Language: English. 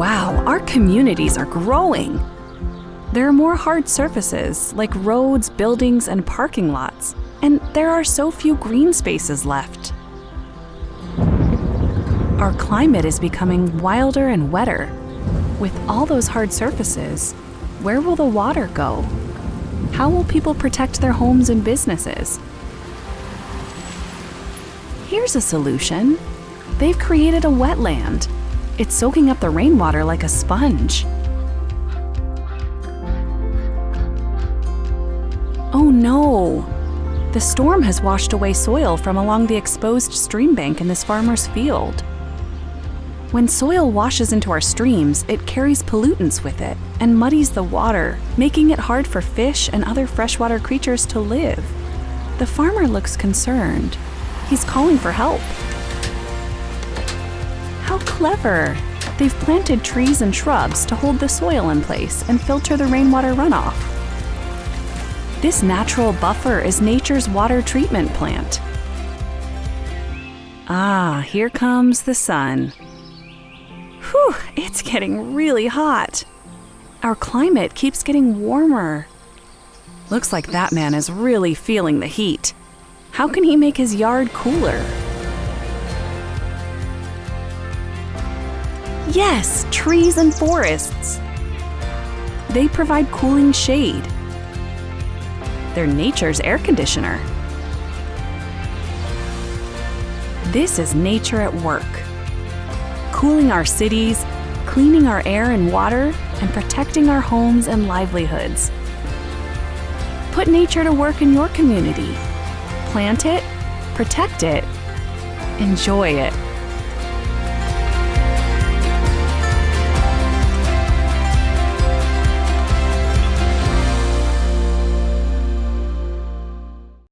Wow, our communities are growing. There are more hard surfaces, like roads, buildings, and parking lots, and there are so few green spaces left. Our climate is becoming wilder and wetter. With all those hard surfaces, where will the water go? How will people protect their homes and businesses? Here's a solution. They've created a wetland. It's soaking up the rainwater like a sponge. Oh no! The storm has washed away soil from along the exposed stream bank in this farmer's field. When soil washes into our streams, it carries pollutants with it and muddies the water, making it hard for fish and other freshwater creatures to live. The farmer looks concerned. He's calling for help. Clever! They've planted trees and shrubs to hold the soil in place and filter the rainwater runoff. This natural buffer is nature's water treatment plant. Ah, here comes the sun. Whew, it's getting really hot. Our climate keeps getting warmer. Looks like that man is really feeling the heat. How can he make his yard cooler? Yes, trees and forests. They provide cooling shade. They're nature's air conditioner. This is nature at work cooling our cities, cleaning our air and water, and protecting our homes and livelihoods. Put nature to work in your community. Plant it, protect it, enjoy it.